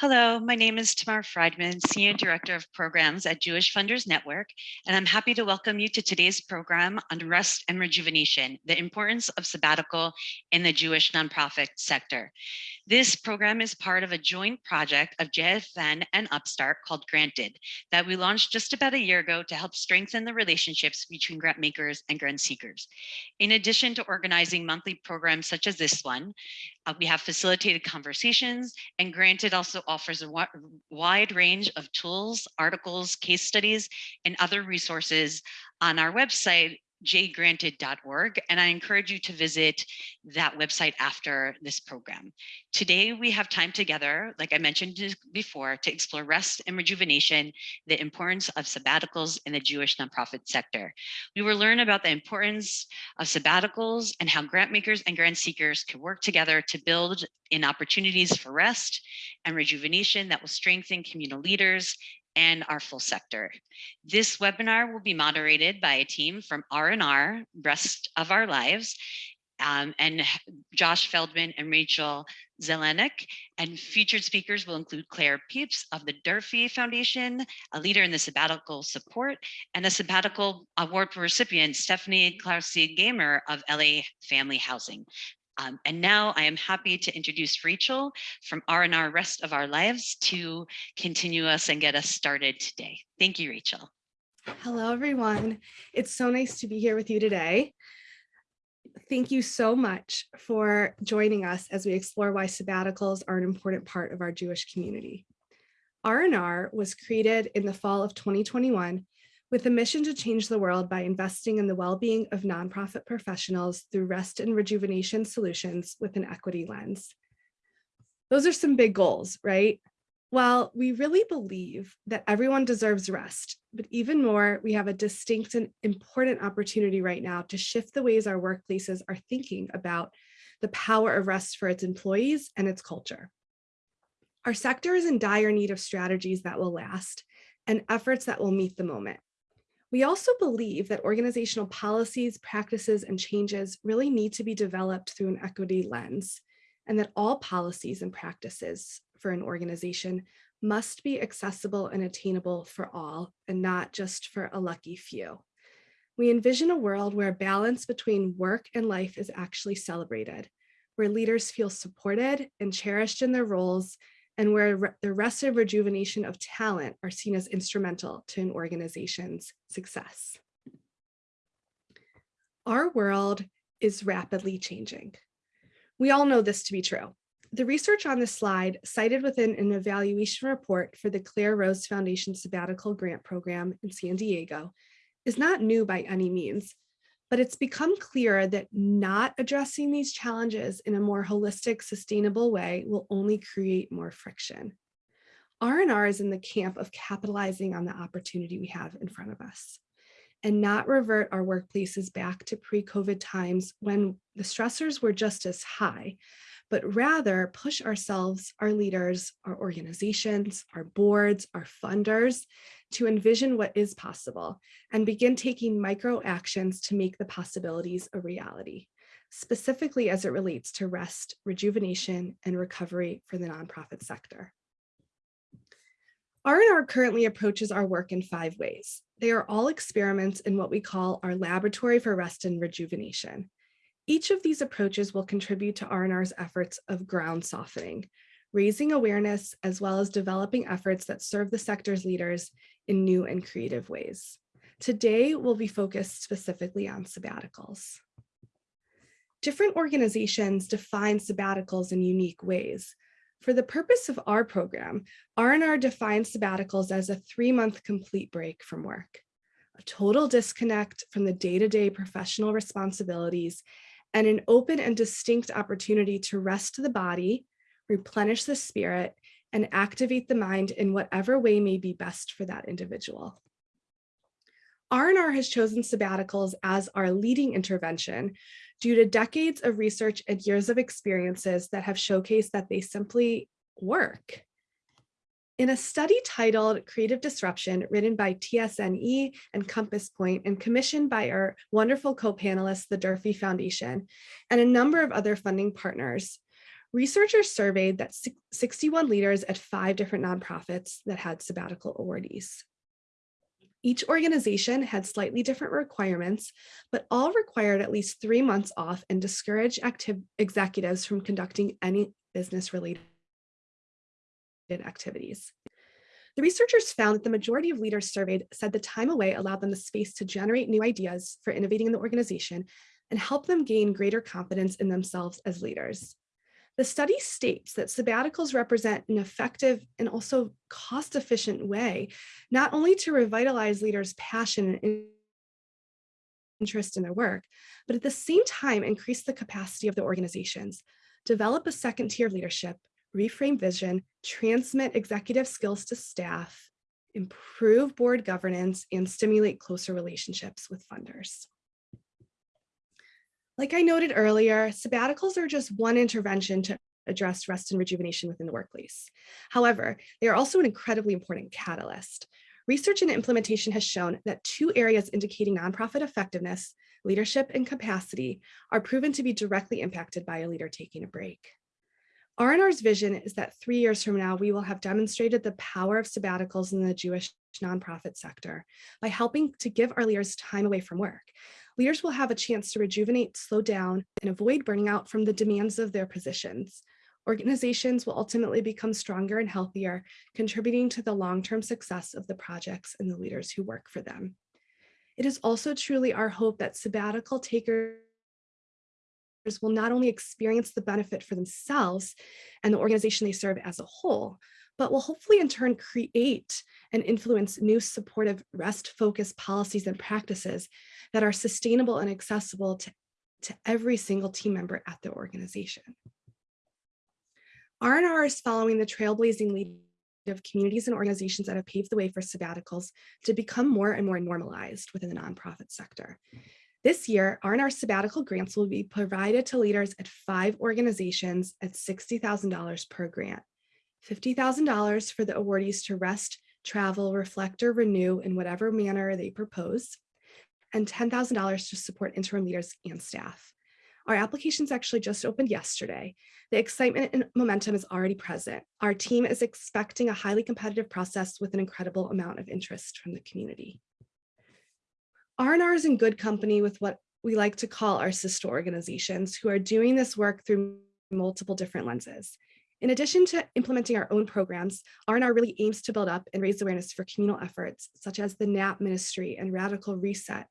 Hello, my name is Tamar Friedman, Senior Director of Programs at Jewish Funders Network, and I'm happy to welcome you to today's program on rest and rejuvenation, the importance of sabbatical in the Jewish nonprofit sector. This program is part of a joint project of JFN and Upstart called Granted that we launched just about a year ago to help strengthen the relationships between grant makers and grant seekers. In addition to organizing monthly programs such as this one, uh, we have facilitated conversations and Granted also offers a wide range of tools, articles, case studies, and other resources on our website jgranted.org, and I encourage you to visit that website after this program. Today, we have time together, like I mentioned before, to explore rest and rejuvenation, the importance of sabbaticals in the Jewish nonprofit sector. We will learn about the importance of sabbaticals and how grant makers and grant seekers can work together to build in opportunities for rest and rejuvenation that will strengthen communal leaders and our full sector. This webinar will be moderated by a team from R&R, Rest of Our Lives, um, and Josh Feldman and Rachel Zelenik. And featured speakers will include Claire Peeps of the Durfee Foundation, a leader in the sabbatical support, and a sabbatical award recipient, Stephanie Klasky-Gamer of LA Family Housing. Um, and now I am happy to introduce Rachel from R&R Rest of Our Lives to continue us and get us started today. Thank you, Rachel. Hello, everyone. It's so nice to be here with you today. Thank you so much for joining us as we explore why sabbaticals are an important part of our Jewish community. R&R was created in the fall of 2021 with a mission to change the world by investing in the well-being of nonprofit professionals through rest and rejuvenation solutions with an equity lens. Those are some big goals, right? While we really believe that everyone deserves rest, but even more, we have a distinct and important opportunity right now to shift the ways our workplaces are thinking about the power of rest for its employees and its culture. Our sector is in dire need of strategies that will last and efforts that will meet the moment. We also believe that organizational policies, practices, and changes really need to be developed through an equity lens, and that all policies and practices for an organization must be accessible and attainable for all, and not just for a lucky few. We envision a world where balance between work and life is actually celebrated, where leaders feel supported and cherished in their roles and where the rest of rejuvenation of talent are seen as instrumental to an organization's success. Our world is rapidly changing. We all know this to be true. The research on this slide cited within an evaluation report for the Claire Rose Foundation Sabbatical Grant Program in San Diego is not new by any means, but it's become clear that not addressing these challenges in a more holistic, sustainable way will only create more friction. R&R is in the camp of capitalizing on the opportunity we have in front of us and not revert our workplaces back to pre-COVID times when the stressors were just as high, but rather push ourselves, our leaders, our organizations, our boards, our funders to envision what is possible and begin taking micro actions to make the possibilities a reality, specifically as it relates to rest, rejuvenation, and recovery for the nonprofit sector. R&R currently approaches our work in five ways. They are all experiments in what we call our laboratory for rest and rejuvenation. Each of these approaches will contribute to R&R's efforts of ground softening, raising awareness as well as developing efforts that serve the sector's leaders in new and creative ways. Today, we'll be focused specifically on sabbaticals. Different organizations define sabbaticals in unique ways. For the purpose of our program, R&R defines sabbaticals as a three-month complete break from work, a total disconnect from the day-to-day -day professional responsibilities, and an open and distinct opportunity to rest the body, replenish the spirit, and activate the mind in whatever way may be best for that individual. R&R has chosen sabbaticals as our leading intervention due to decades of research and years of experiences that have showcased that they simply work. In a study titled Creative Disruption, written by TSNE and Compass Point and commissioned by our wonderful co-panelists, the Durfee Foundation, and a number of other funding partners, Researchers surveyed that 61 leaders at five different nonprofits that had sabbatical awardees. Each organization had slightly different requirements, but all required at least three months off and discouraged active executives from conducting any business related activities. The researchers found that the majority of leaders surveyed said the time away allowed them the space to generate new ideas for innovating in the organization and help them gain greater confidence in themselves as leaders. The study states that sabbaticals represent an effective and also cost-efficient way, not only to revitalize leaders' passion and interest in their work, but at the same time increase the capacity of the organizations, develop a second tier of leadership, reframe vision, transmit executive skills to staff, improve board governance, and stimulate closer relationships with funders. Like I noted earlier, sabbaticals are just one intervention to address rest and rejuvenation within the workplace. However, they are also an incredibly important catalyst. Research and implementation has shown that two areas indicating nonprofit effectiveness, leadership and capacity, are proven to be directly impacted by a leader taking a break. R&R's vision is that three years from now, we will have demonstrated the power of sabbaticals in the Jewish nonprofit sector by helping to give our leaders time away from work. Leaders will have a chance to rejuvenate, slow down, and avoid burning out from the demands of their positions. Organizations will ultimately become stronger and healthier, contributing to the long-term success of the projects and the leaders who work for them. It is also truly our hope that sabbatical takers will not only experience the benefit for themselves and the organization they serve as a whole, but will hopefully in turn create and influence new supportive rest-focused policies and practices that are sustainable and accessible to, to every single team member at the organization. R&R is following the trailblazing lead of communities and organizations that have paved the way for sabbaticals to become more and more normalized within the nonprofit sector. This year, R&R sabbatical grants will be provided to leaders at five organizations at $60,000 per grant. $50,000 for the awardees to rest, travel, reflect, or renew in whatever manner they propose, and $10,000 to support interim leaders and staff. Our applications actually just opened yesterday. The excitement and momentum is already present. Our team is expecting a highly competitive process with an incredible amount of interest from the community. R&R is in good company with what we like to call our sister organizations who are doing this work through multiple different lenses. In addition to implementing our own programs, R&R really aims to build up and raise awareness for communal efforts such as the NAP Ministry and Radical Reset,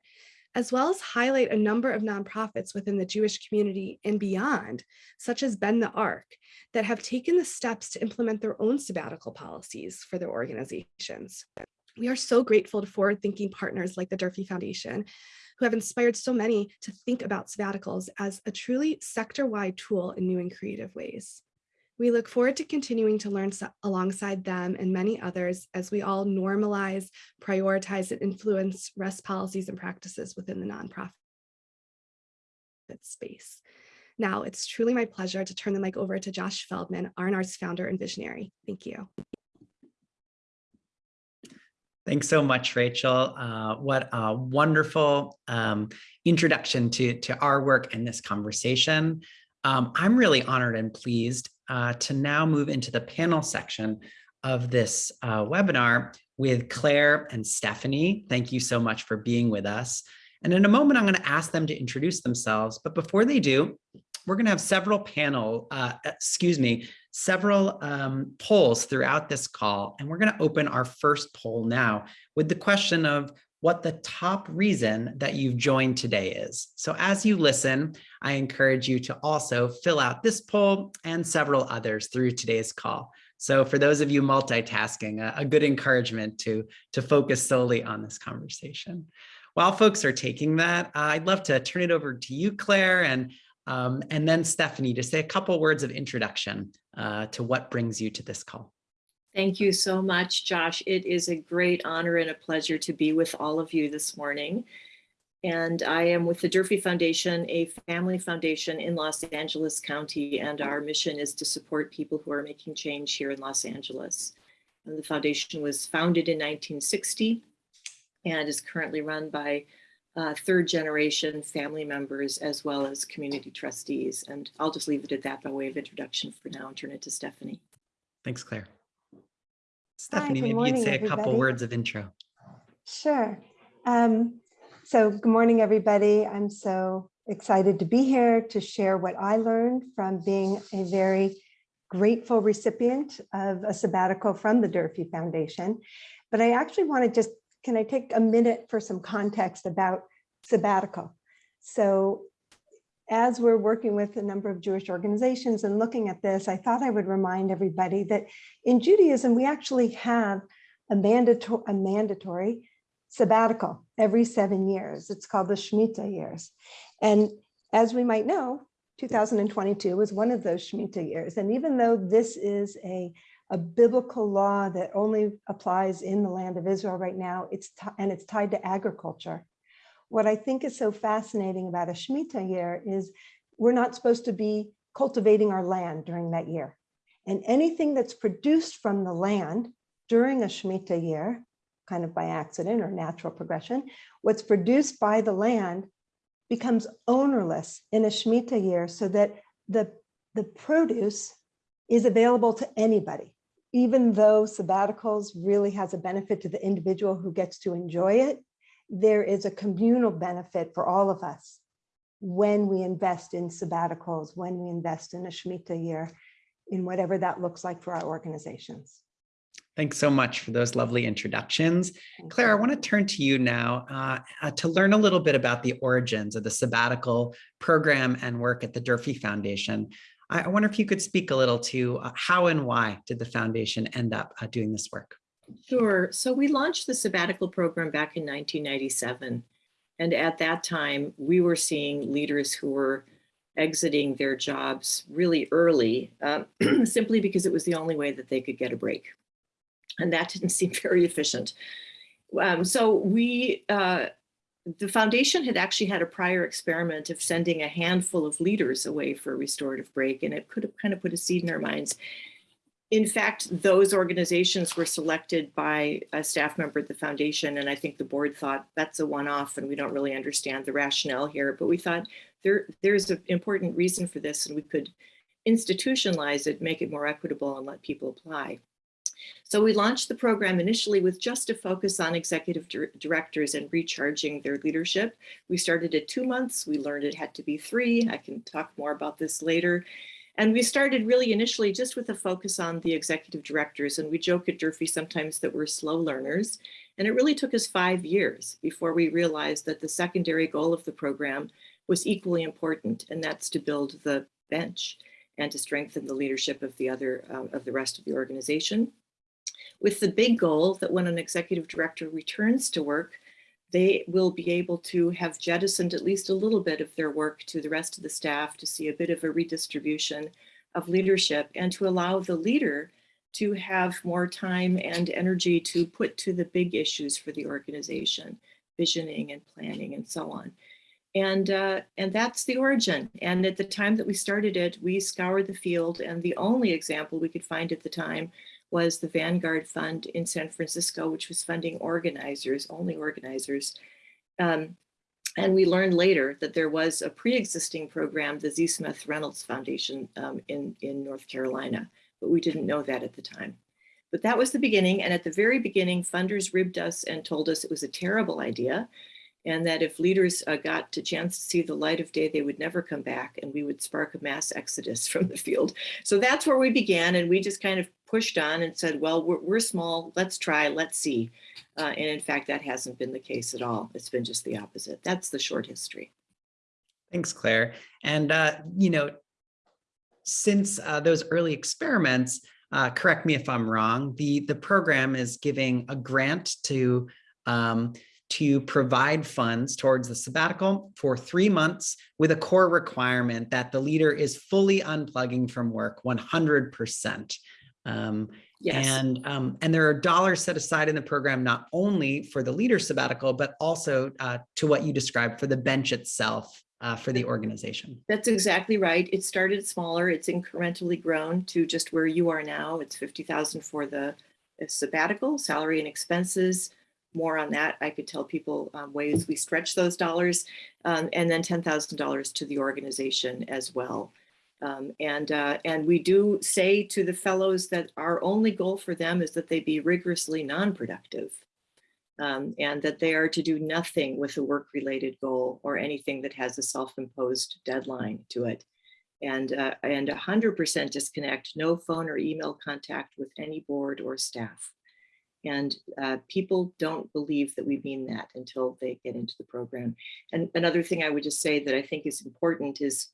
as well as highlight a number of nonprofits within the Jewish community and beyond, such as Bend the Arc, that have taken the steps to implement their own sabbatical policies for their organizations. We are so grateful to forward-thinking partners like the Durfee Foundation, who have inspired so many to think about sabbaticals as a truly sector-wide tool in new and creative ways. We look forward to continuing to learn alongside them and many others as we all normalize, prioritize, and influence rest policies and practices within the nonprofit space. Now, it's truly my pleasure to turn the mic over to Josh Feldman, R&R's founder and visionary. Thank you. Thanks so much, Rachel. Uh, what a wonderful um, introduction to, to our work and this conversation. Um, I'm really honored and pleased uh, to now move into the panel section of this uh, webinar with Claire and Stephanie. Thank you so much for being with us. And in a moment, I'm going to ask them to introduce themselves. But before they do, we're going to have several panel, uh, excuse me, several um, polls throughout this call. And we're going to open our first poll now with the question of what the top reason that you've joined today is. So as you listen, I encourage you to also fill out this poll and several others through today's call. So for those of you multitasking, a, a good encouragement to, to focus solely on this conversation. While folks are taking that, uh, I'd love to turn it over to you, Claire, and, um, and then Stephanie to say a couple words of introduction uh, to what brings you to this call. Thank you so much, Josh. It is a great honor and a pleasure to be with all of you this morning. And I am with the Durfee Foundation, a family foundation in Los Angeles County, and our mission is to support people who are making change here in Los Angeles. And the foundation was founded in 1960 and is currently run by uh, third generation family members as well as community trustees. And I'll just leave it at that by way of introduction for now and turn it to Stephanie. Thanks, Claire. Stephanie, good maybe morning, you'd say a couple everybody. words of intro. Sure. Um, so good morning, everybody. I'm so excited to be here to share what I learned from being a very grateful recipient of a sabbatical from the Durfee Foundation. But I actually want to just, can I take a minute for some context about sabbatical? So as we're working with a number of Jewish organizations and looking at this, I thought I would remind everybody that in Judaism, we actually have a mandatory, a mandatory sabbatical every seven years. It's called the Shemitah years. And as we might know, 2022 was one of those Shemitah years. And even though this is a, a biblical law that only applies in the land of Israel right now, it's and it's tied to agriculture. What I think is so fascinating about a Shemitah year is we're not supposed to be cultivating our land during that year. And anything that's produced from the land during a Shemitah year, kind of by accident or natural progression, what's produced by the land becomes ownerless in a Shemitah year so that the, the produce is available to anybody. Even though sabbaticals really has a benefit to the individual who gets to enjoy it, there is a communal benefit for all of us when we invest in sabbaticals, when we invest in a Shemitah year, in whatever that looks like for our organizations. Thanks so much for those lovely introductions. Claire, I want to turn to you now uh, uh, to learn a little bit about the origins of the sabbatical program and work at the Durfee Foundation. I, I wonder if you could speak a little to uh, how and why did the foundation end up uh, doing this work? Sure. So we launched the sabbatical program back in 1997. And at that time, we were seeing leaders who were exiting their jobs really early, uh, simply because it was the only way that they could get a break. And that didn't seem very efficient. Um, so we, uh, the foundation had actually had a prior experiment of sending a handful of leaders away for a restorative break, and it could have kind of put a seed in their minds. In fact, those organizations were selected by a staff member at the foundation, and I think the board thought that's a one-off and we don't really understand the rationale here, but we thought there, there's an important reason for this and we could institutionalize it, make it more equitable and let people apply. So we launched the program initially with just a focus on executive dir- directors and recharging their leadership. We started at two months. We learned it had to be three. I can talk more about this later. And we started really initially just with a focus on the executive directors. And we joke at Durfee sometimes that we're slow learners. And it really took us five years before we realized that the secondary goal of the program was equally important, and that's to build the bench and to strengthen the leadership of the other uh, of the rest of the organization with the big goal that when an executive director returns to work, they will be able to have jettisoned at least a little bit of their work to the rest of the staff to see a bit of a redistribution of leadership and to allow the leader to have more time and energy to put to the big issues for the organization, visioning and planning and so on. And, uh, and that's the origin. And at the time that we started it, we scoured the field and the only example we could find at the time was the Vanguard Fund in San Francisco, which was funding organizers, only organizers. Um, and we learned later that there was a pre-existing program, the Z. Smith Reynolds Foundation um, in, in North Carolina, but we didn't know that at the time. But that was the beginning. And at the very beginning, funders ribbed us and told us it was a terrible idea and that if leaders uh, got a chance to see the light of day, they would never come back and we would spark a mass exodus from the field. So that's where we began and we just kind of pushed on and said, well, we're, we're small, let's try, let's see. Uh, and in fact, that hasn't been the case at all. It's been just the opposite. That's the short history. Thanks, Claire. And, uh, you know, since uh, those early experiments, uh, correct me if I'm wrong, the, the program is giving a grant to um, to provide funds towards the sabbatical for three months with a core requirement that the leader is fully unplugging from work 100%. Um, Yes. and um, and there are dollars set aside in the program not only for the leader sabbatical, but also uh, to what you described for the bench itself uh, for the organization. That's exactly right. It started smaller. It's incrementally grown to just where you are now. It's 50,000 for the sabbatical, salary and expenses, more on that, I could tell people um, ways we stretch those dollars, um, and then $10,000 to the organization as well. Um, and, uh, and we do say to the fellows that our only goal for them is that they be rigorously non-productive. Um, and that they are to do nothing with a work-related goal or anything that has a self-imposed deadline to it. And, uh, and 100% disconnect, no phone or email contact with any board or staff. And uh, people don't believe that we mean that until they get into the program. And another thing I would just say that I think is important is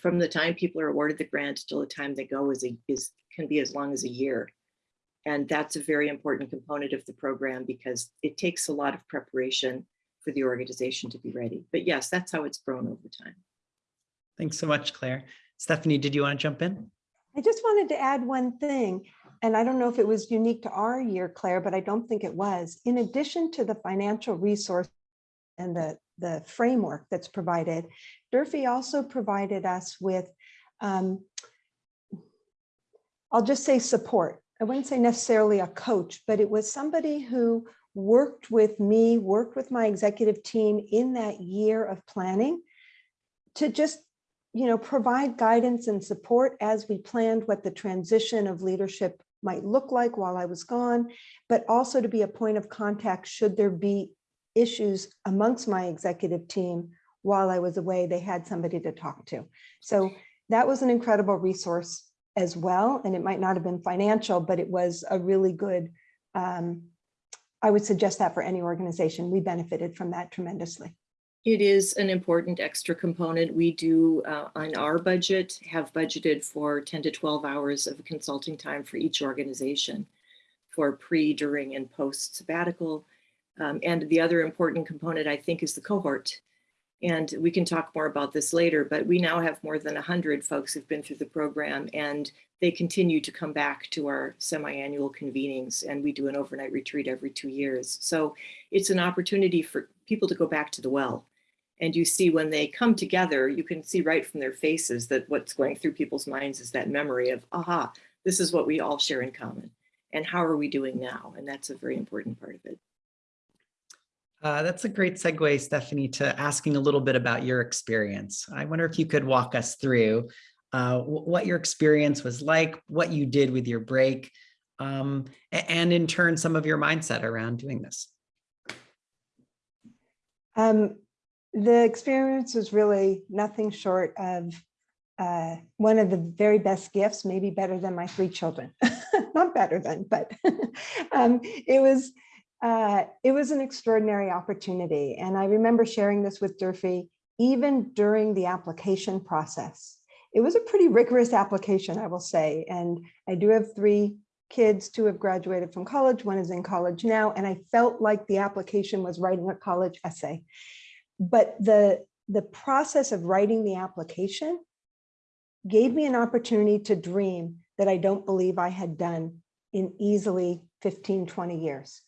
from the time people are awarded the grant till the time they go is, a, is can be as long as a year. And that's a very important component of the program because it takes a lot of preparation for the organization to be ready. But yes, that's how it's grown over time. Thanks so much, Claire. Stephanie, did you want to jump in? I just wanted to add one thing, and I don't know if it was unique to our year, Claire, but I don't think it was. In addition to the financial resource and the, the framework that's provided, Durfee also provided us with, um, I'll just say support. I wouldn't say necessarily a coach, but it was somebody who worked with me, worked with my executive team in that year of planning to just you know, provide guidance and support as we planned what the transition of leadership might look like while I was gone, but also to be a point of contact should there be issues amongst my executive team while I was away, they had somebody to talk to. So that was an incredible resource as well. And it might not have been financial, but it was a really good, um, I would suggest that for any organization. We benefited from that tremendously. It is an important extra component. We do uh, on our budget have budgeted for 10 to 12 hours of consulting time for each organization for pre, during, and post sabbatical. Um, and the other important component, I think, is the cohort. And we can talk more about this later, but we now have more than 100 folks who've been through the program and they continue to come back to our semi-annual convenings and we do an overnight retreat every two years. So it's an opportunity for people to go back to the well and you see when they come together, you can see right from their faces that what's going through people's minds is that memory of, aha, this is what we all share in common. And how are we doing now? And that's a very important part of it. Uh, that's a great segue, Stephanie, to asking a little bit about your experience. I wonder if you could walk us through uh, what your experience was like, what you did with your break, um, and in turn, some of your mindset around doing this. Um, the experience was really nothing short of uh, one of the very best gifts, maybe better than my three children. Not better than, but um, it was uh, it was an extraordinary opportunity. And I remember sharing this with Durfee even during the application process. It was a pretty rigorous application, I will say. And I do have three kids, two have graduated from college, one is in college now, and I felt like the application was writing a college essay but the the process of writing the application gave me an opportunity to dream that I don't believe I had done in easily 15, 20 years.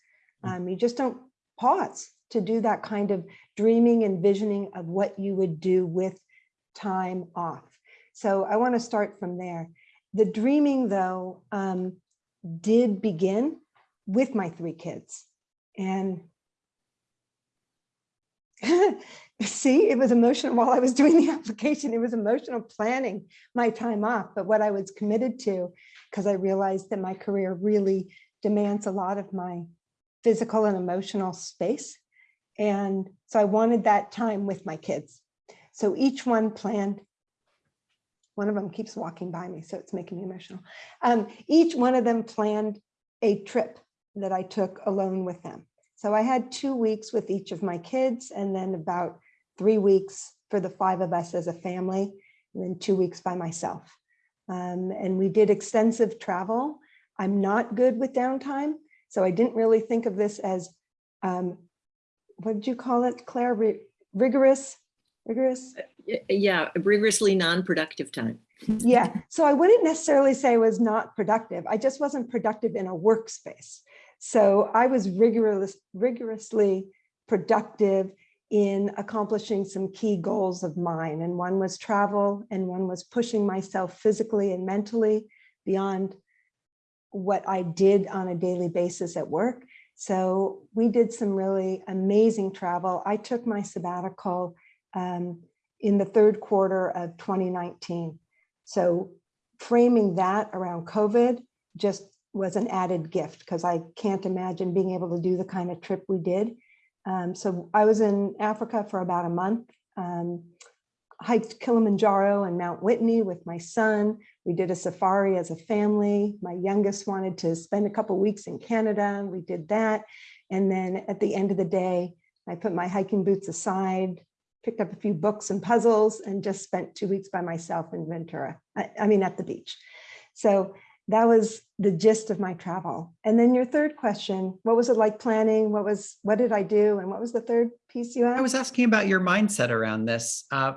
Um, you just don't pause to do that kind of dreaming and visioning of what you would do with time off. So I want to start from there. The dreaming, though, um, did begin with my three kids. And see, it was emotional while I was doing the application. It was emotional planning my time off. But what I was committed to, because I realized that my career really demands a lot of my physical and emotional space. And so I wanted that time with my kids. So each one planned, one of them keeps walking by me, so it's making me emotional. Um, each one of them planned a trip that I took alone with them. So I had two weeks with each of my kids and then about three weeks for the five of us as a family, and then two weeks by myself. Um, and we did extensive travel. I'm not good with downtime, so I didn't really think of this as, um, what did you call it, Claire? R rigorous, rigorous? Yeah, rigorously non-productive time. yeah, so I wouldn't necessarily say it was not productive. I just wasn't productive in a workspace. So I was rigorous, rigorously productive in accomplishing some key goals of mine. And one was travel and one was pushing myself physically and mentally beyond what I did on a daily basis at work. So we did some really amazing travel. I took my sabbatical um, in the third quarter of 2019. So framing that around COVID just was an added gift because I can't imagine being able to do the kind of trip we did. Um, so I was in Africa for about a month, um, hiked Kilimanjaro and Mount Whitney with my son. We did a safari as a family. My youngest wanted to spend a couple weeks in Canada we did that. And then at the end of the day, I put my hiking boots aside, picked up a few books and puzzles and just spent two weeks by myself in Ventura, I, I mean, at the beach. So that was the gist of my travel. And then your third question, what was it like planning? What was, what did I do? And what was the third piece you I was asking about your mindset around this. Uh,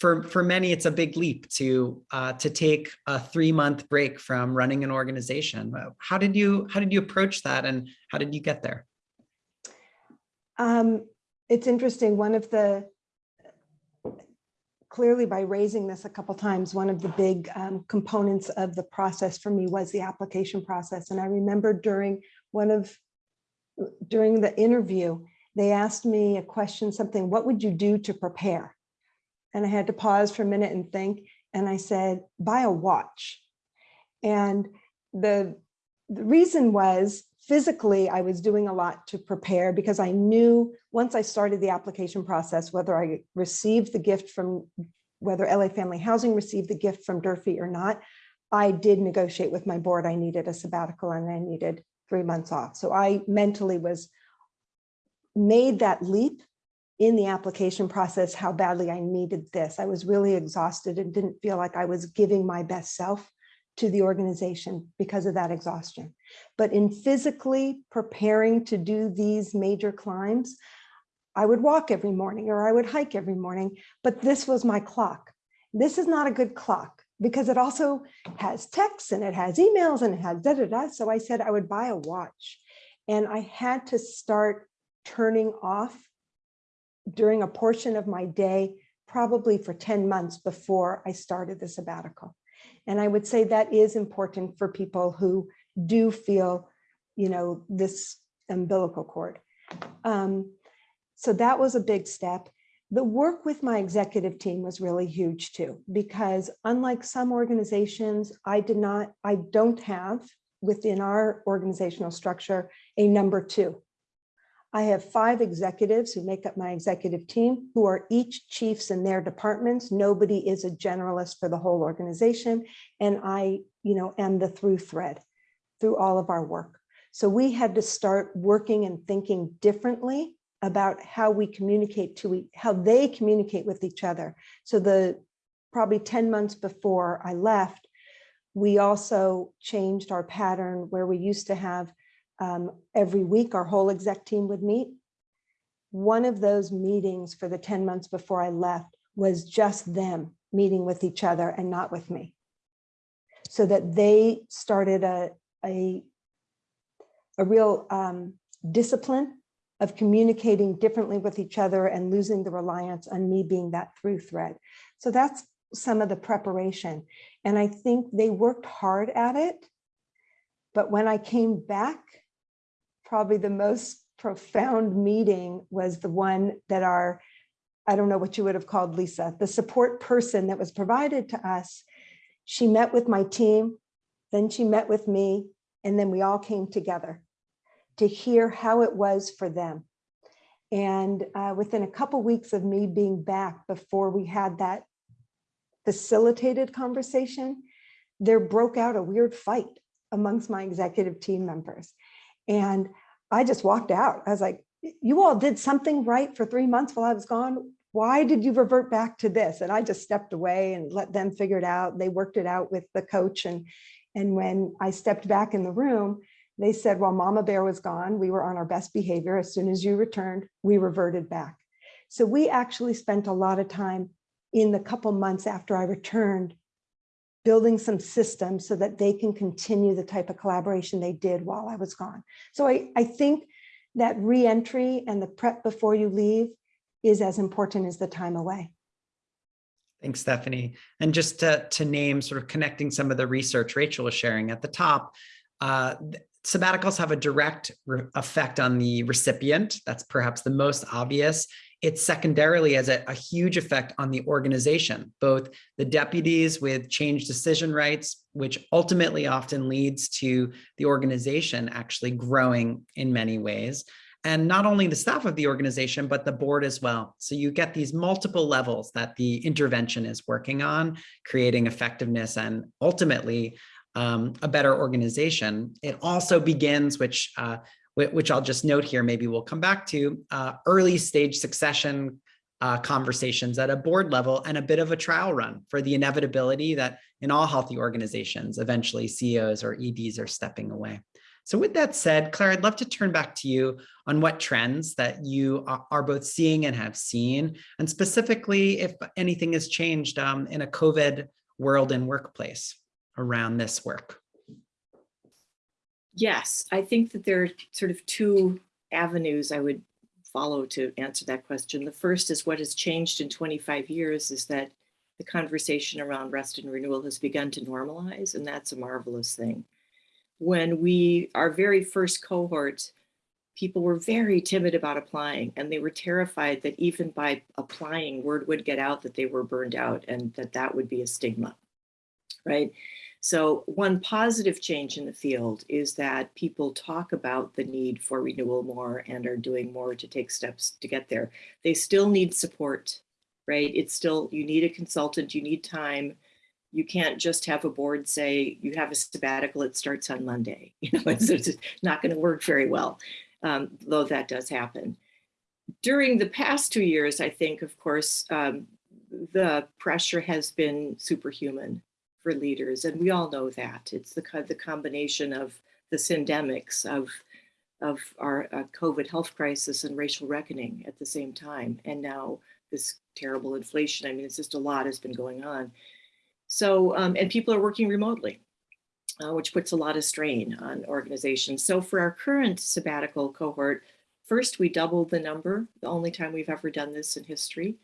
for, for many, it's a big leap to uh, to take a three month break from running an organization. Uh, How did you how did you approach that, and how did you get there? Um, it's interesting, one of the, clearly by raising this a couple times, one of the big um, components of the process for me was the application process. And I remember during one of, during the interview, they asked me a question, something, what would you do to prepare? And I had to pause for a minute and think, and I said, buy a watch. And the, the reason was physically, I was doing a lot to prepare because I knew once I started the application process, whether I received the gift from, whether LA Family Housing received the gift from Durfee or not, I did negotiate with my board. I needed a sabbatical and I needed three months off. So I mentally was made that leap in the application process, how badly I needed this. I was really exhausted and didn't feel like I was giving my best self to the organization because of that exhaustion. But in physically preparing to do these major climbs, I would walk every morning or I would hike every morning, but this was my clock. This is not a good clock because it also has texts and it has emails and it has da da da. So I said I would buy a watch and I had to start turning off during a portion of my day, probably for 10 months before I started the sabbatical. And I would say that is important for people who do feel, you know, this umbilical cord. Um, so that was a big step. The work with my executive team was really huge too, because unlike some organizations, I did not, I don't have within our organizational structure, a number two. I have five executives who make up my executive team who are each chiefs in their departments. Nobody is a generalist for the whole organization. And I, you know, am the through thread through all of our work. So we had to start working and thinking differently about how we communicate to how they communicate with each other. So the probably 10 months before I left, we also changed our pattern where we used to have um, every week our whole exec team would meet. One of those meetings for the 10 months before I left was just them meeting with each other and not with me. So that they started a, a, a real um, discipline of communicating differently with each other and losing the reliance on me being that through thread. So that's some of the preparation. And I think they worked hard at it. But when I came back, probably the most profound meeting was the one that our, I don't know what you would have called Lisa, the support person that was provided to us. She met with my team, then she met with me, and then we all came together to hear how it was for them. And uh, within a couple weeks of me being back before we had that facilitated conversation, there broke out a weird fight amongst my executive team members. And I just walked out. I was like, you all did something right for three months while I was gone. Why did you revert back to this? And I just stepped away and let them figure it out. They worked it out with the coach. And, and when I stepped back in the room, they said, well, Mama Bear was gone. We were on our best behavior. As soon as you returned, we reverted back. So we actually spent a lot of time in the couple months after I returned building some systems so that they can continue the type of collaboration they did while I was gone. So I, I think that reentry and the prep before you leave is as important as the time away. Thanks, Stephanie. And just to, to name, sort of connecting some of the research Rachel was sharing at the top, uh, sabbaticals have a direct effect on the recipient. That's perhaps the most obvious. It secondarily has a, a huge effect on the organization, both the deputies with change decision rights, which ultimately often leads to the organization actually growing in many ways. And not only the staff of the organization, but the board as well. So you get these multiple levels that the intervention is working on, creating effectiveness and ultimately um, a better organization. It also begins, which uh, which I'll just note here, maybe we'll come back to, uh, early stage succession uh, conversations at a board level and a bit of a trial run for the inevitability that in all healthy organizations, eventually CEOs or EDs are stepping away. So with that said, Claire, I'd love to turn back to you on what trends that you are- both seeing and have seen, and specifically if anything has changed um, in a COVID world and workplace around this work. Yes, I think that there are sort of two avenues I would follow to answer that question. The first is what has changed in 25 years is that the conversation around rest and renewal has begun to normalize, and that's a marvelous thing. When we, our very first cohort, people were very timid about applying, and they were terrified that even by applying, word would get out that they were burned out and that that would be a stigma, right? So one positive change in the field is that people talk about the need for renewal more and are doing more to take steps to get there. They still need support, right? It's still, you need a consultant, you need time. You can't just have a board say, you have a sabbatical, it starts on Monday. You know, it's, it's not gonna work very well, um, though that does happen. During the past two years, I think, of course, um, the pressure has been superhuman for leaders, and we all know that. It's the, the combination of the syndemics of, of our uh, COVID health crisis and racial reckoning at the same time, and now this terrible inflation. I mean, it's just a lot has been going on. So, um, and people are working remotely, uh, which puts a lot of strain on organizations. So for our current sabbatical cohort, first we doubled the number, the only time we've ever done this in history.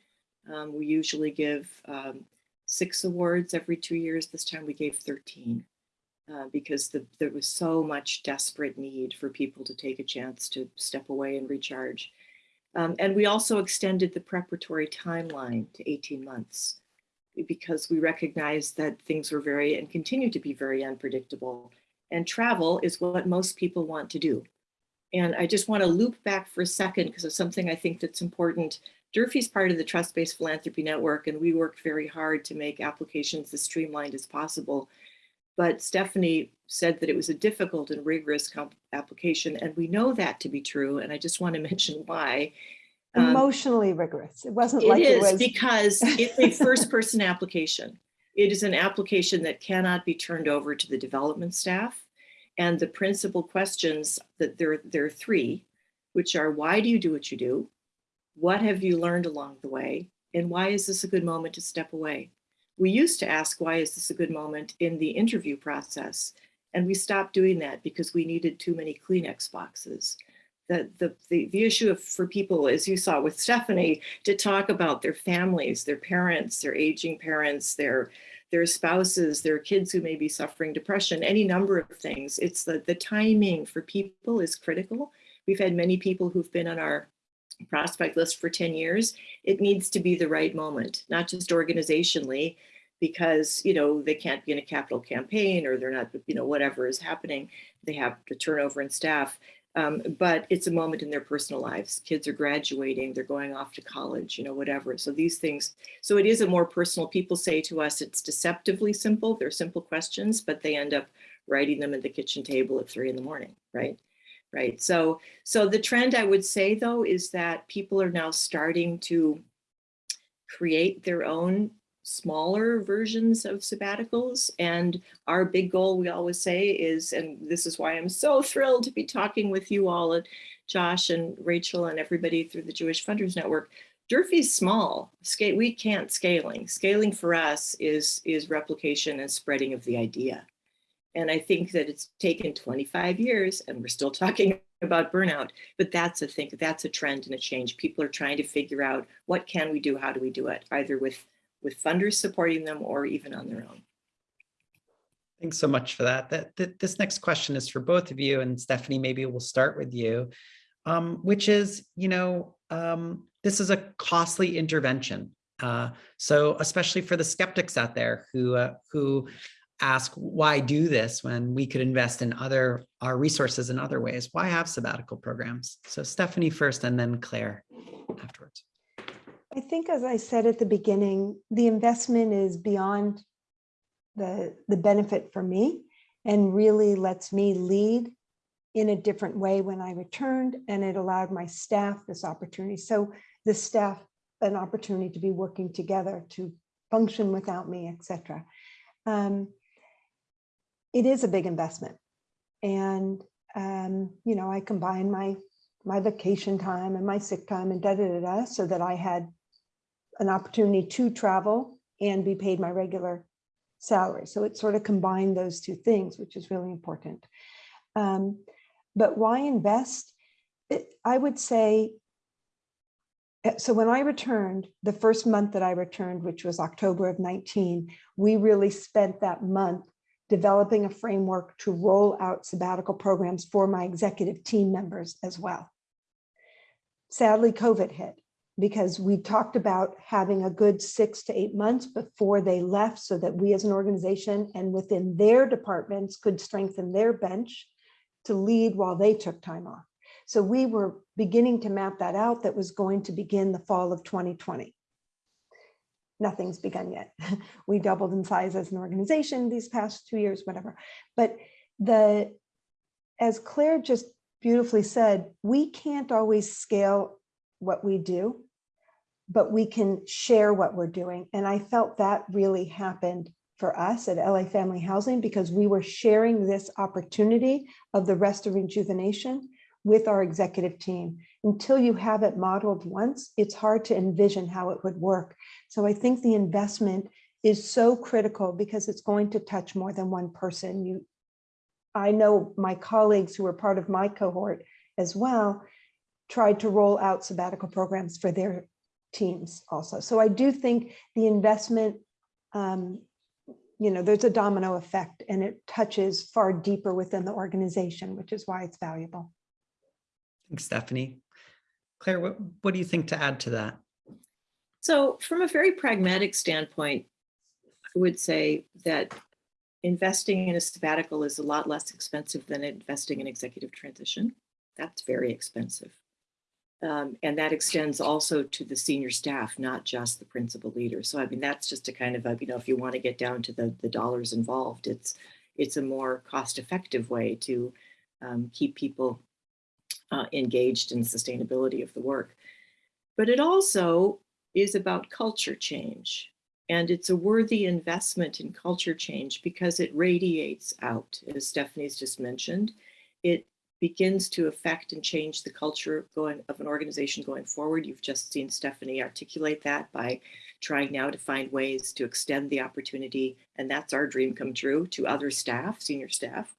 Um, we usually give um, six awards every two years. This time we gave 13 uh, because the, there was so much desperate need for people to take a chance to step away and recharge. Um, and we also extended the preparatory timeline to 18 months because we recognized that things were very and continue to be very unpredictable. And travel is what most people want to do. And I just want to loop back for a second because of something I think that's important. Durfee's part of the Trust-Based Philanthropy Network, and we worked very hard to make applications as streamlined as possible. But Stephanie said that it was a difficult and rigorous application, and we know that to be true. And I just want to mention why. Um, Emotionally rigorous. It wasn't it like it is was. because it's a first person application. It is an application that cannot be turned over to the development staff. And the principal questions that there, there are three, which are why do you do what you do? What have you learned along the way? And why is this a good moment to step away? We used to ask, why is this a good moment in the interview process? And we stopped doing that because we needed too many Kleenex boxes. The, the, the, the issue of, for people, as you saw with Stephanie, to talk about their families, their parents, their aging parents, their, their spouses, their kids who may be suffering depression, any number of things. It's the, the timing for people is critical. We've had many people who've been on our prospect list for 10 years. It needs to be the right moment, not just organizationally, because you know they can't be in a capital campaign or they're not, you know, whatever is happening. They have the turnover in staff. Um, but it's a moment in their personal lives. Kids are graduating, they're going off to college, you know, whatever. So these things, so it is a more personal, people say to us, it's deceptively simple. They're simple questions, but they end up writing them at the kitchen table at three in the morning, right? Right. So, so the trend I would say though, is that people are now starting to create their own smaller versions of sabbaticals. And our big goal, we always say is, and this is why I'm so thrilled to be talking with you all, Josh and Rachel and everybody through the Jewish Funders Network. Durfee's small, scale, we can't scaling. Scaling for us is, is replication and spreading of the idea. And I think that it's taken 25 years and we're still talking about burnout, but that's a thing, that's a trend and a change. People are trying to figure out what can we do, how do we do it, either with with funders supporting them or even on their own. Thanks so much for that. That, that this next question is for both of you and Stephanie, maybe we'll start with you, um, which is, you know, um, this is a costly intervention. Uh, so especially for the skeptics out there who uh, who ask why do this when we could invest in other our resources in other ways? Why have sabbatical programs? So Stephanie first and then Claire afterwards. I think, as I said at the beginning, the investment is beyond the, the benefit for me and really lets me lead in a different way when I returned and it allowed my staff this opportunity. So the staff, an opportunity to be working together to function without me, etc. Um, it is a big investment. And, um, you know, I combined my my vacation time and my sick time and da da da da so that I had an opportunity to travel and be paid my regular salary. So it sort of combined those two things, which is really important. Um, but why invest? It, I would say, uh, so when I returned, the first month that I returned, which was October of 19, we really spent that month developing a framework to roll out sabbatical programs for my executive team members as well. Sadly, COVID hit because we talked about having a good six to eight months before they left so that we as an organization and within their departments could strengthen their bench to lead while they took time off. So we were beginning to map that out that was going to begin the fall of 2020. Nothing's begun yet. We doubled in size as an organization these past two years, whatever. But the, as Claire just beautifully said, we can't always scale what we do, but we can share what we're doing. And I felt that really happened for us at LA Family Housing because we were sharing this opportunity of the rest of rejuvenation with our executive team. Until you have it modeled once, it's hard to envision how it would work. So I think the investment is so critical because it's going to touch more than one person. You, I know my colleagues who are part of my cohort as well tried to roll out sabbatical programs for their teams also. So I do think the investment, um, you know, there's a domino effect and it touches far deeper within the organization, which is why it's valuable. Thanks, Stephanie. Claire, what, what do you think to add to that? So from a very pragmatic standpoint, I would say that investing in a sabbatical is a lot less expensive than investing in executive transition. That's very expensive. Um, and that extends also to the senior staff, not just the principal leader. So I mean, that's just a kind of a, you know, if you want to get down to the, the dollars involved, it's it's a more cost-effective way to um, keep people uh, engaged in sustainability of the work. But it also is about culture change. And it's a worthy investment in culture change because it radiates out, as Stephanie's just mentioned. It begins to affect and change the culture going of an organization going forward. You've just seen Stephanie articulate that by trying now to find ways to extend the opportunity. And that's our dream come true to other staff, senior staff.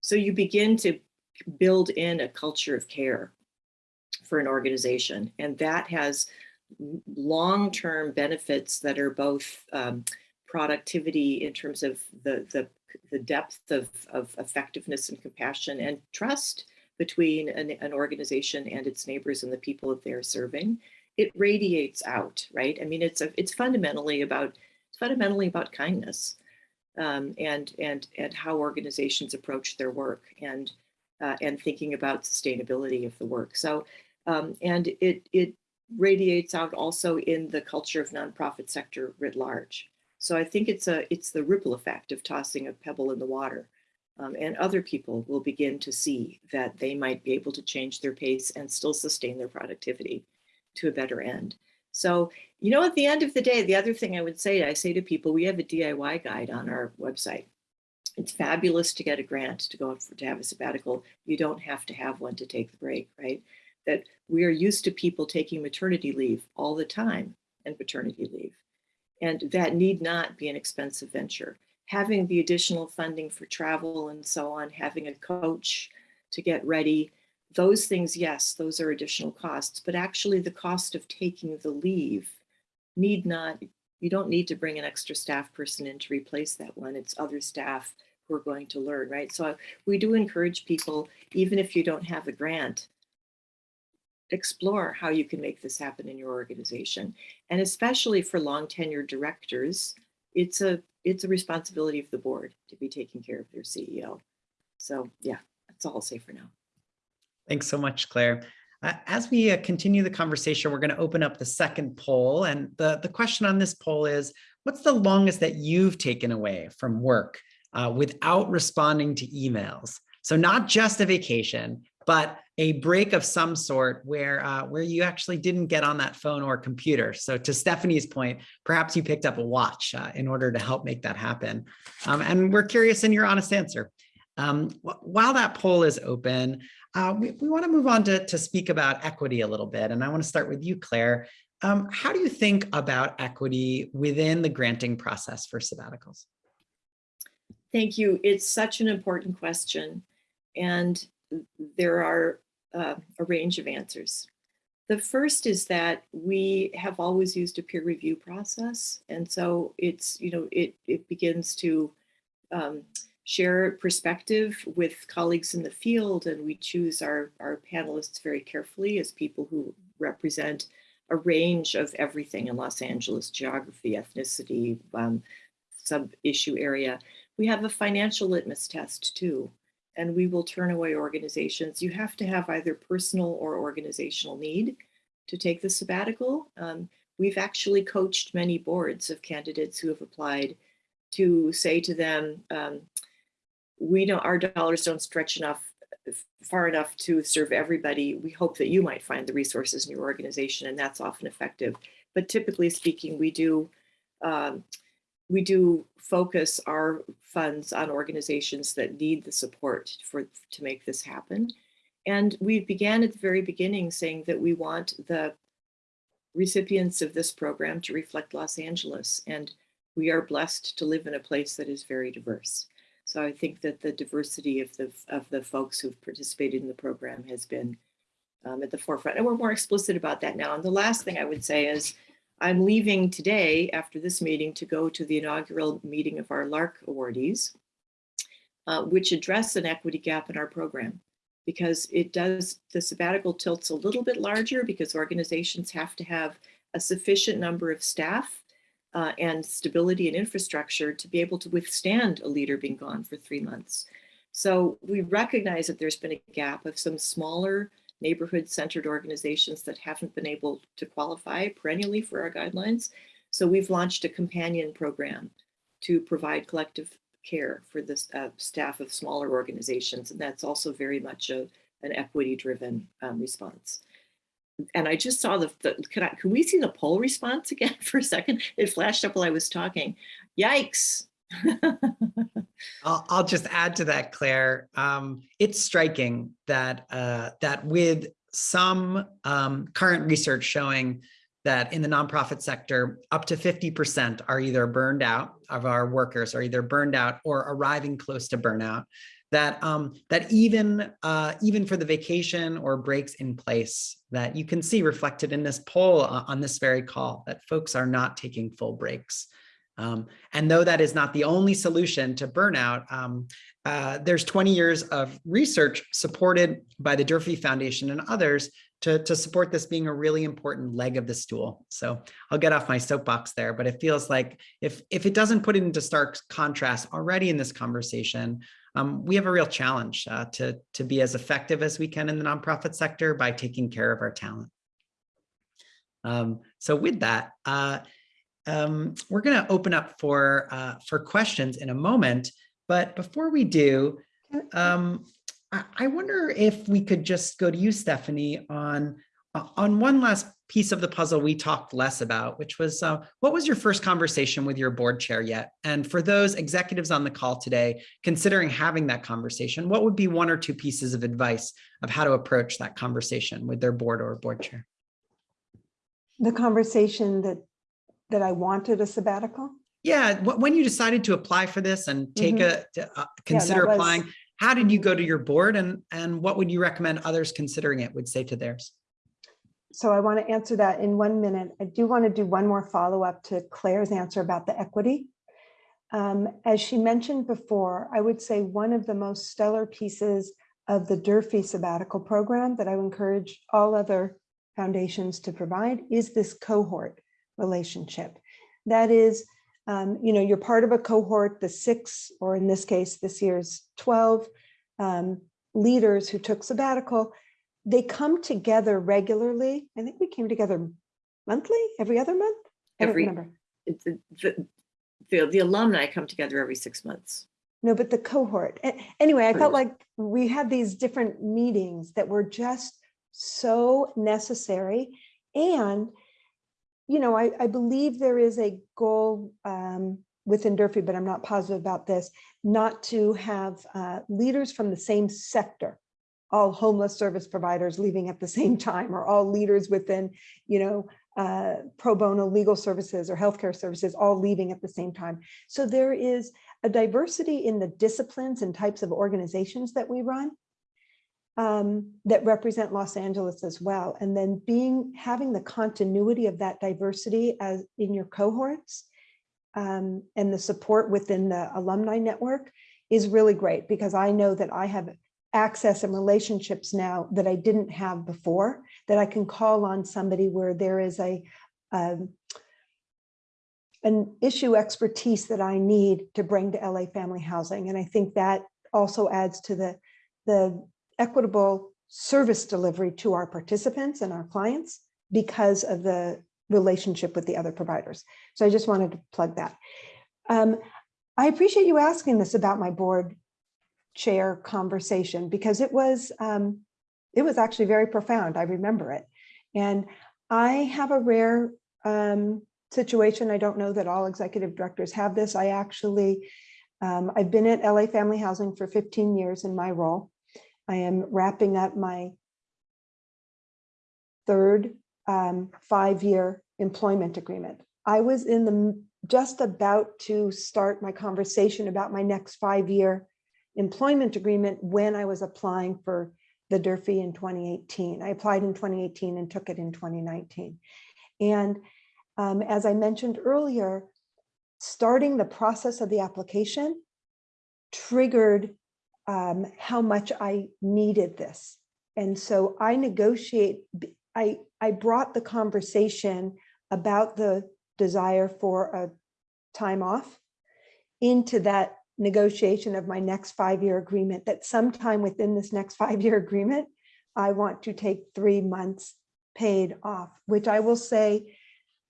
So you begin to build in a culture of care for an organization. And that has long-term benefits that are both um, productivity in terms of the, the, the depth of, of effectiveness and compassion and trust between an, an organization and its neighbors and the people that they're serving. It radiates out, right? I mean, it's a, it's fundamentally about it's fundamentally about kindness um, and and and how organizations approach their work and uh, and thinking about sustainability of the work. So um, and it it radiates out also in the culture of nonprofit sector writ large. So I think it's a it's the ripple effect of tossing a pebble in the water. Um, and other people will begin to see that they might be able to change their pace and still sustain their productivity to a better end. So, you know, at the end of the day, the other thing I would say, I say to people, we have a DIY guide on our website. It's fabulous to get a grant to go for, to have a sabbatical. You don't have to have one to take the break, right? That we are used to people taking maternity leave all the time and paternity leave. And that need not be an expensive venture. Having the additional funding for travel and so on, having a coach to get ready, those things, yes, those are additional costs, but actually the cost of taking the leave need not, you don't need to bring an extra staff person in to replace that one. It's other staff who are going to learn, right? So we do encourage people, even if you don't have a grant, explore how you can make this happen in your organization. And especially for long tenured directors, it's a it's a responsibility of the board to be taking care of their CEO. So yeah, that's all I'll say for now. Thanks so much, Claire. Uh, as we uh, continue the conversation, we're going to open up the second poll. And the, the question on this poll is, what's the longest that you've taken away from work uh, without responding to emails? So not just a vacation, but a break of some sort where uh, where you actually didn't get on that phone or computer. So to Stephanie's point, perhaps you picked up a watch uh, in order to help make that happen. Um, and we're curious in your honest answer. Um, while that poll is open, uh, we, we want to move on to, to speak about equity a little bit. And I want to start with you, Claire. Um, how do you think about equity within the granting process for sabbaticals? Thank you. It's such an important question. And there are uh, a range of answers. The first is that we have always used a peer review process. And so it's, you know, it, it begins to um, share perspective with colleagues in the field and we choose our, our panelists very carefully as people who represent a range of everything in Los Angeles, geography, ethnicity, um, sub-issue area. We have a financial litmus test too and we will turn away organizations. You have to have either personal or organizational need to take the sabbatical. Um, we've actually coached many boards of candidates who have applied to say to them, um, we know our dollars don't stretch enough far enough to serve everybody. We hope that you might find the resources in your organization and that's often effective. But typically speaking, we do um, we do focus our funds on organizations that need the support for to make this happen. And we began at the very beginning saying that we want the recipients of this program to reflect Los Angeles. And we are blessed to live in a place that is very diverse. So I think that the diversity of the, of the folks who've participated in the program has been um, at the forefront. And we're more explicit about that now. And the last thing I would say is I'm leaving today after this meeting to go to the inaugural meeting of our LARC awardees, uh, which address an equity gap in our program because it does, the sabbatical tilts a little bit larger because organizations have to have a sufficient number of staff uh, and stability and infrastructure to be able to withstand a leader being gone for three months. So we recognize that there's been a gap of some smaller neighborhood centered organizations that haven't been able to qualify perennially for our guidelines. So we've launched a companion program to provide collective care for the uh, staff of smaller organizations. And that's also very much a, an equity driven um, response. And I just saw the, the can, I, can we see the poll response again for a second? It flashed up while I was talking. Yikes. I'll, I'll just add to that, Claire. Um, it's striking that uh, that with some um, current research showing that in the nonprofit sector, up to 50% are either burned out of our workers are either burned out or arriving close to burnout. That um, that even uh, even for the vacation or breaks in place that you can see reflected in this poll uh, on this very call that folks are not taking full breaks. Um, and though that is not the only solution to burnout, um, uh, there's 20 years of research supported by the Durfee Foundation and others to, to support this being a really important leg of the stool. So I'll get off my soapbox there, but it feels like if, if it doesn't put it into stark contrast already in this conversation, um, we have a real challenge uh, to, to be as effective as we can in the nonprofit sector by taking care of our talent. Um, so with that, uh, um, we're going to open up for uh, for questions in a moment. But before we do, um, I, I, wonder if we could just go to you, Stephanie, on uh, on one last piece of the puzzle we talked less about, which was uh, what was your first conversation with your board chair yet? And for those executives on the call today, considering having that conversation, what would be one or two pieces of advice of how to approach that conversation with their board or board chair? The conversation that that I wanted a sabbatical? Yeah, when you decided to apply for this and take mm -hmm. a to, uh, consider yeah, applying, was... how did you go to your board and and what would you recommend others considering it would say to theirs? So I want to answer that in one minute. I do want to do one more follow up to Claire's answer about the equity. Um, as she mentioned before, I would say one of the most stellar pieces of the Durfee sabbatical program that I would encourage all other foundations to provide is this cohort relationship. That is, um, you know, you're part of a cohort, the six, or in this case, this year's 12 um, leaders who took sabbatical, they come together regularly. I think we came together monthly, every other month? I Every- remember. The, the- the, the alumni come together every six months. No, but the cohort. Anyway, I felt like we had these different meetings that were just so necessary. And, you know, I, I believe there is a goal um, within Durfee, but I'm not positive about this, not to have uh, leaders from the same sector, all homeless service providers leaving at the same time, or all leaders within, you know, uh, pro bono legal services or healthcare services, all leaving at the same time. So there is a diversity in the disciplines and types of organizations that we run um, that represent Los Angeles as well. And then being, having the continuity of that diversity as in your cohorts um, and the support within the alumni network is really great because I know that I have access and relationships now that I didn't have before, that I can call on somebody where there is a um, an issue expertise that I need to bring to LA Family Housing. And I think that also adds to the, the equitable service delivery to our participants and our clients because of the relationship with the other providers. So I just wanted to plug that. Um, I appreciate you asking this about my board chair conversation because it was, um, it was actually very profound. I remember it. And I have a rare um, situation. I don't know that all executive directors have this. I actually, um, I've been at LA Family Housing for 15 years in my role. I am wrapping up my third um, five-year employment agreement. I was in the just about to start my conversation about my next five-year employment agreement when I was applying for the Durfee in 2018. I applied in 2018 and took it in 2019. And um, as I mentioned earlier, starting the process of the application triggered um, how much I needed this. And so I negotiate, I, I brought the conversation about the desire for a time off into that negotiation of my next five-year agreement, that sometime within this next five-year agreement, I want to take three months paid off, which I will say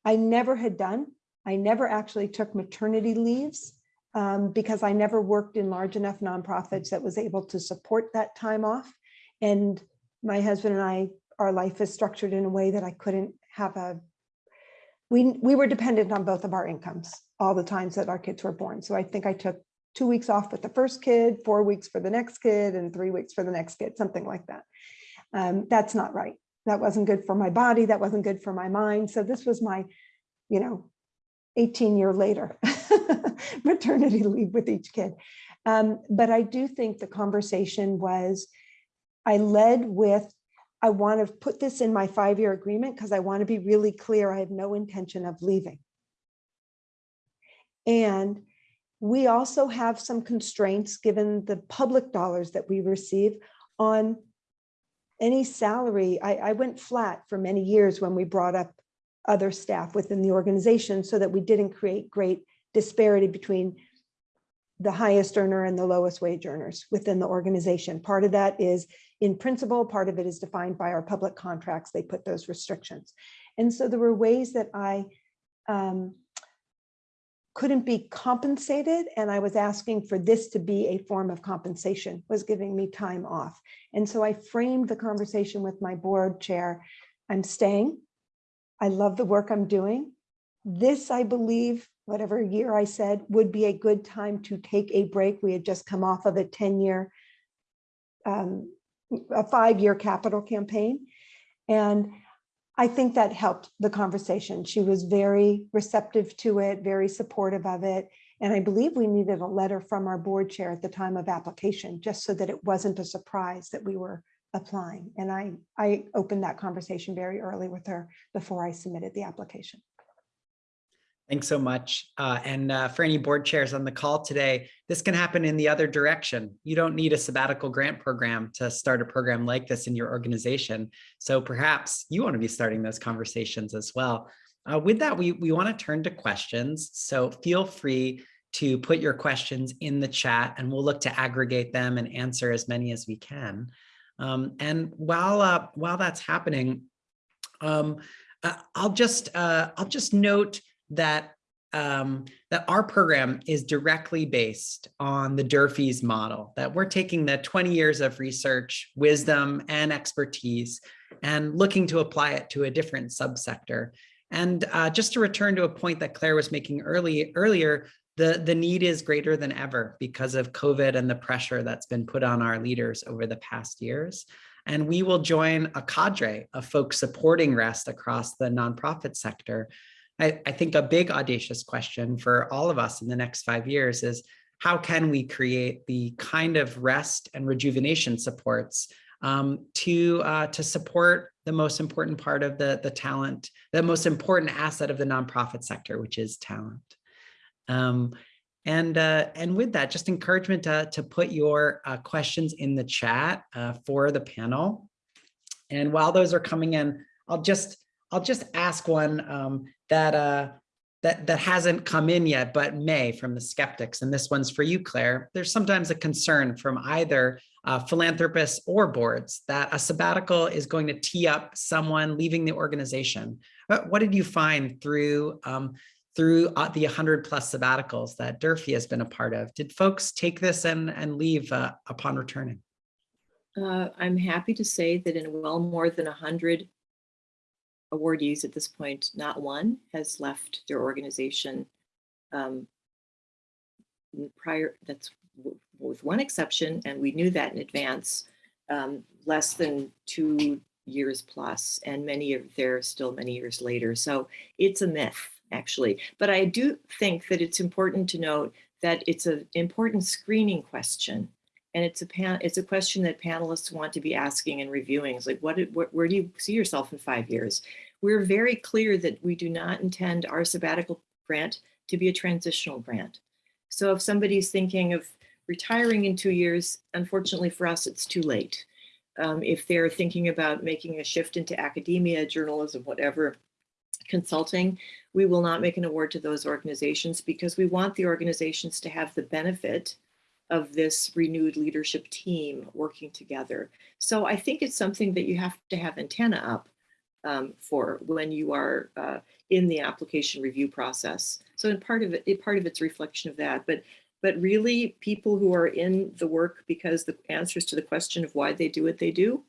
I never had done. I never actually took maternity leaves um, because I never worked in large enough nonprofits that was able to support that time off. And my husband and I, our life is structured in a way that I couldn't have a, we, we were dependent on both of our incomes all the times that our kids were born. So I think I took two weeks off with the first kid, four weeks for the next kid, and three weeks for the next kid, something like that. Um, that's not right. That wasn't good for my body. That wasn't good for my mind. So this was my, you know, 18 year later maternity leave with each kid. Um, but I do think the conversation was, I led with, I want to put this in my five-year agreement because I want to be really clear. I have no intention of leaving. And we also have some constraints given the public dollars that we receive on any salary. I, I went flat for many years when we brought up other staff within the organization so that we didn't create great disparity between the highest earner and the lowest wage earners within the organization. Part of that is in principle, part of it is defined by our public contracts. They put those restrictions. And so there were ways that I um, couldn't be compensated and I was asking for this to be a form of compensation, was giving me time off. And so I framed the conversation with my board chair. I'm staying. I love the work I'm doing. This, I believe, whatever year I said, would be a good time to take a break. We had just come off of a 10-year, um, a five-year capital campaign. And I think that helped the conversation. She was very receptive to it, very supportive of it. And I believe we needed a letter from our board chair at the time of application, just so that it wasn't a surprise that we were applying. And I, I opened that conversation very early with her before I submitted the application. Thanks so much. Uh, and uh, for any board chairs on the call today, this can happen in the other direction. You don't need a sabbatical grant program to start a program like this in your organization. So perhaps you want to be starting those conversations as well. Uh, with that, we, we want to turn to questions. So feel free to put your questions in the chat and we'll look to aggregate them and answer as many as we can. Um, and while, uh, while that's happening, um, uh, I'll just uh, I'll just note that um, that our program is directly based on the Durfee's model, that we're taking the 20 years of research, wisdom, and expertise and looking to apply it to a different subsector. And uh, just to return to a point that Claire was making early, earlier, the, the need is greater than ever because of COVID and the pressure that's been put on our leaders over the past years. And we will join a cadre of folks supporting REST across the nonprofit sector I, I think a big audacious question for all of us in the next five years is how can we create the kind of rest and rejuvenation supports um, to uh, to support the most important part of the the talent, the most important asset of the nonprofit sector, which is talent. Um, and uh, and with that, just encouragement to, to put your uh, questions in the chat uh, for the panel. And while those are coming in, I'll just I'll just ask one um, that uh, that that hasn't come in yet, but may from the skeptics. And this one's for you, Claire. There's sometimes a concern from either uh, philanthropists or boards that a sabbatical is going to tee up someone leaving the organization. What, what did you find through um, through uh, the 100 plus sabbaticals that Durfee has been a part of? Did folks take this and, and leave uh, upon returning? Uh, I'm happy to say that in well more than 100 awardees at this point, not one has left their organization um, prior, that's with one exception, and we knew that in advance, um, less than two years plus, and many of there still many years later. So it's a myth, actually. But I do think that it's important to note that it's an important screening question. And it's a pan it's a question that panelists want to be asking and reviewing. It's like, what, what where do you see yourself in five years? We're very clear that we do not intend our sabbatical grant to be a transitional grant. So if somebody's thinking of retiring in two years, unfortunately for us, it's too late. Um, if they're thinking about making a shift into academia, journalism, whatever, consulting, we will not make an award to those organizations because we want the organizations to have the benefit of this renewed leadership team working together. So I think it's something that you have to have antenna up um, for when you are uh, in the application review process. So in part of it, part of it's reflection of that, but but really people who are in the work because the answers to the question of why they do what they do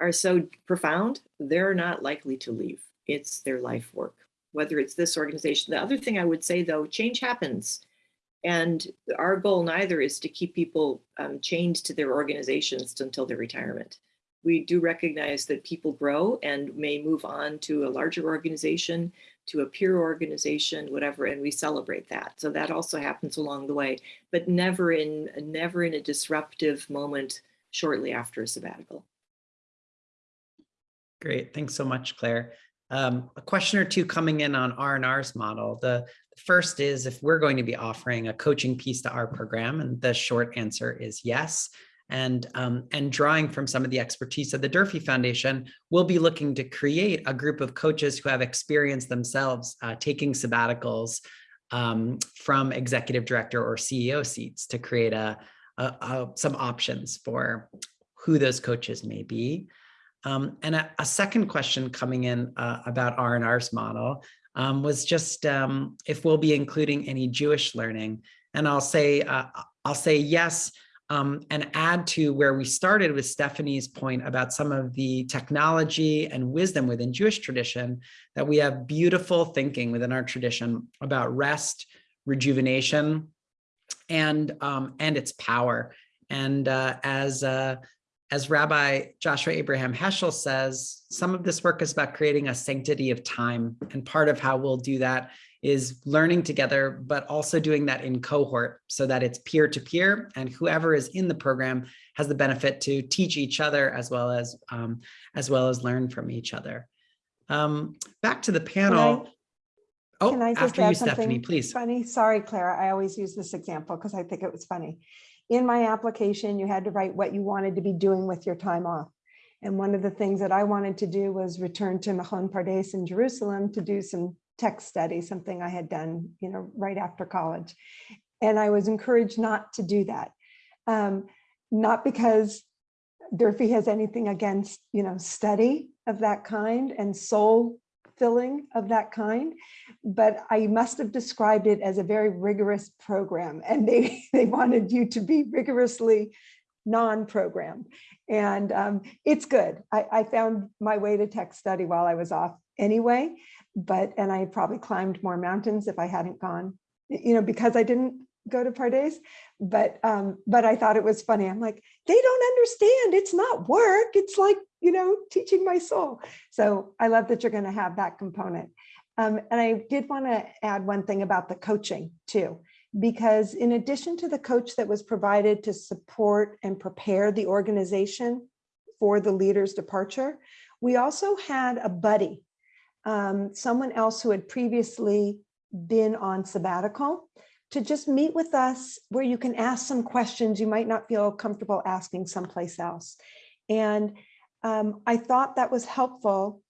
are so profound, they're not likely to leave. It's their life work, whether it's this organization. The other thing I would say though, change happens. And our goal neither is to keep people um, chained to their organizations until their retirement we do recognize that people grow and may move on to a larger organization, to a peer organization, whatever, and we celebrate that. So that also happens along the way, but never in never in a disruptive moment shortly after a sabbatical. Great, thanks so much, Claire. Um, a question or two coming in on R&R's model. The first is if we're going to be offering a coaching piece to our program, and the short answer is yes and, um, and drawing from some of the expertise of the Durfee Foundation, we'll be looking to create a group of coaches who have experience themselves uh, taking sabbaticals um, from executive director or CEO seats to create a, a, a some options for who those coaches may be. Um, and a, a, second question coming in uh, about R&R's model um, was just um, if we'll be including any Jewish learning. And I'll say, uh, I'll say yes, um, and add to where we started with Stephanie's point about some of the technology and wisdom within Jewish tradition, that we have beautiful thinking within our tradition about rest, rejuvenation, and, um, and its power. And uh, as, uh, as Rabbi Joshua Abraham Heschel says, some of this work is about creating a sanctity of time. And part of how we'll do that is learning together, but also doing that in cohort so that it's peer to peer and whoever is in the program has the benefit to teach each other as well as um, as well as learn from each other. Um, back to the panel. Oh, Can I just after you, Stephanie, please. Funny, sorry, Clara, I always use this example because I think it was funny. In my application, you had to write what you wanted to be doing with your time off. And one of the things that I wanted to do was return to Machon Pardes in Jerusalem to do some text study, something I had done, you know, right after college. And I was encouraged not to do that. Um, not because Durfee has anything against, you know, study of that kind and soul filling of that kind, but I must have described it as a very rigorous program and they, they wanted you to be rigorously non-programmed. And um, it's good. I, I found my way to text study while I was off anyway, but, and I probably climbed more mountains if I hadn't gone, you know, because I didn't go to Pardes, but, um, but I thought it was funny. I'm like, they don't understand. It's not work. It's like, you know, teaching my soul. So I love that you're going to have that component. Um, and I did want to add one thing about the coaching too, because in addition to the coach that was provided to support and prepare the organization for the leader's departure, we also had a buddy, um, someone else who had previously been on sabbatical to just meet with us where you can ask some questions you might not feel comfortable asking someplace else. And um, I thought that was helpful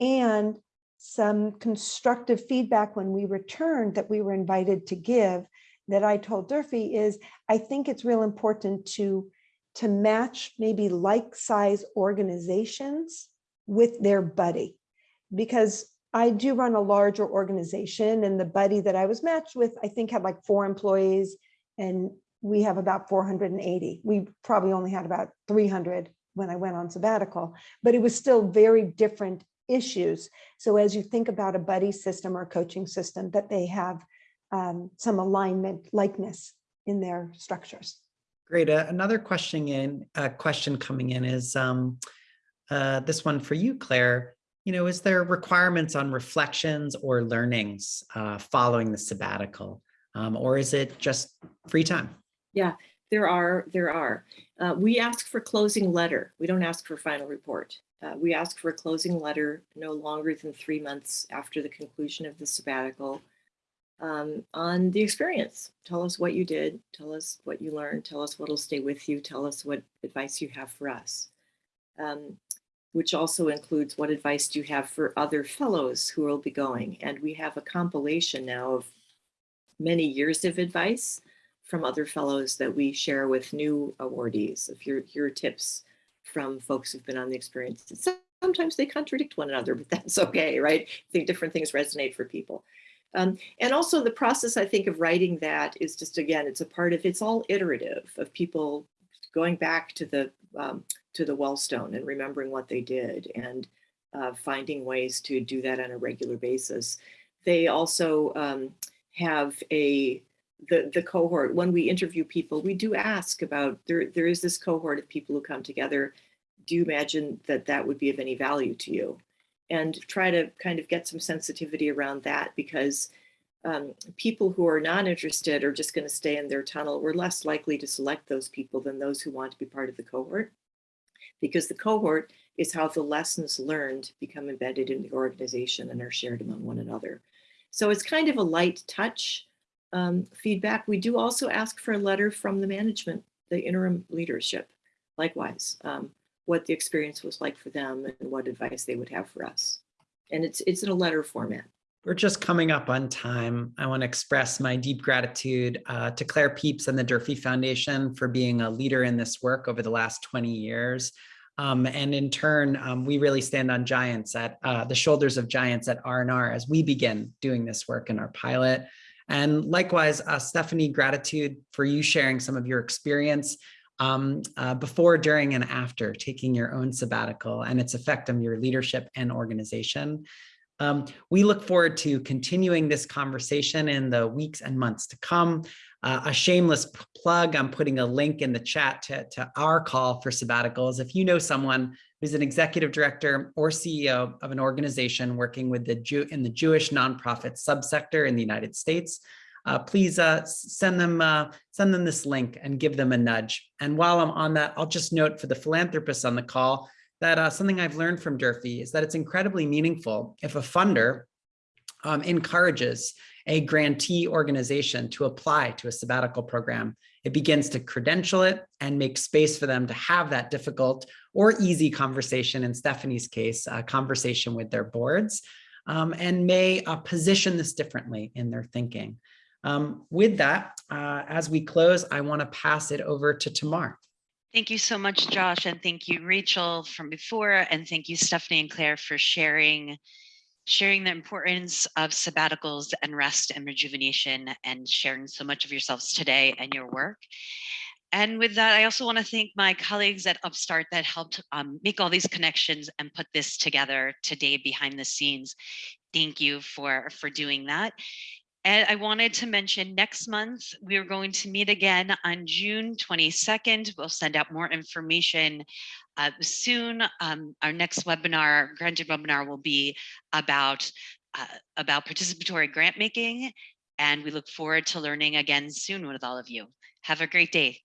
and some constructive feedback when we returned that we were invited to give that I told Durfee is I think it's real important to to match maybe like size organizations with their buddy because I do run a larger organization and the buddy that I was matched with, I think had like four employees and we have about 480. We probably only had about 300 when I went on sabbatical, but it was still very different issues. So as you think about a buddy system or coaching system that they have um, some alignment likeness in their structures. Great. Uh, another question in uh, question coming in is um, uh, this one for you, Claire. You know, is there requirements on reflections or learnings uh, following the sabbatical, um, or is it just free time? Yeah, there are, there are. Uh, we ask for closing letter. We don't ask for final report. Uh, we ask for a closing letter no longer than three months after the conclusion of the sabbatical um, on the experience. Tell us what you did. Tell us what you learned. Tell us what'll stay with you. Tell us what advice you have for us. Um, which also includes what advice do you have for other fellows who will be going. And we have a compilation now of many years of advice from other fellows that we share with new awardees of your, your tips from folks who've been on the experience. Sometimes they contradict one another, but that's okay, right? I think different things resonate for people. Um, and also the process, I think, of writing that is just, again, it's a part of, it's all iterative of people going back to the um, to the wellstone and remembering what they did and uh, finding ways to do that on a regular basis. They also um, have a the the cohort when we interview people we do ask about there there is this cohort of people who come together. Do you imagine that that would be of any value to you? And try to kind of get some sensitivity around that because um, people who are not interested are just going to stay in their tunnel we're less likely to select those people than those who want to be part of the cohort. Because the cohort is how the lessons learned become embedded in the organization and are shared among one another. So it's kind of a light touch um, feedback. We do also ask for a letter from the management, the interim leadership, likewise, um, what the experience was like for them and what advice they would have for us. And it's, it's in a letter format. We're just coming up on time. I want to express my deep gratitude uh, to Claire Peeps and the Durfee Foundation for being a leader in this work over the last 20 years. Um, and in turn, um, we really stand on giants at uh, the shoulders of giants at R&R as we begin doing this work in our pilot. And likewise, uh, Stephanie, gratitude for you sharing some of your experience um, uh, before, during, and after taking your own sabbatical and its effect on your leadership and organization. Um, we look forward to continuing this conversation in the weeks and months to come. Uh, a shameless plug, I'm putting a link in the chat to, to our call for sabbaticals. If you know someone who's an executive director or CEO of an organization working with the Jew in the Jewish nonprofit subsector in the United States, uh, please uh, send them uh, send them this link and give them a nudge. And while I'm on that, I'll just note for the philanthropists on the call that uh, something I've learned from Durfee is that it's incredibly meaningful if a funder um, encourages a grantee organization to apply to a sabbatical program. It begins to credential it and make space for them to have that difficult or easy conversation, in Stephanie's case, a conversation with their boards, um, and may uh, position this differently in their thinking. Um, with that, uh, as we close, I want to pass it over to Tamar. Thank you so much, Josh, and thank you, Rachel, from before, and thank you, Stephanie and Claire, for sharing sharing the importance of sabbaticals and rest and rejuvenation and sharing so much of yourselves today and your work. And with that, I also want to thank my colleagues at Upstart that helped um, make all these connections and put this together today behind the scenes. Thank you for, for doing that. And I wanted to mention next month, we are going to meet again on June 22nd. We'll send out more information uh, soon. Um, our next webinar, granted webinar will be about, uh, about participatory grant making. And we look forward to learning again soon with all of you. Have a great day.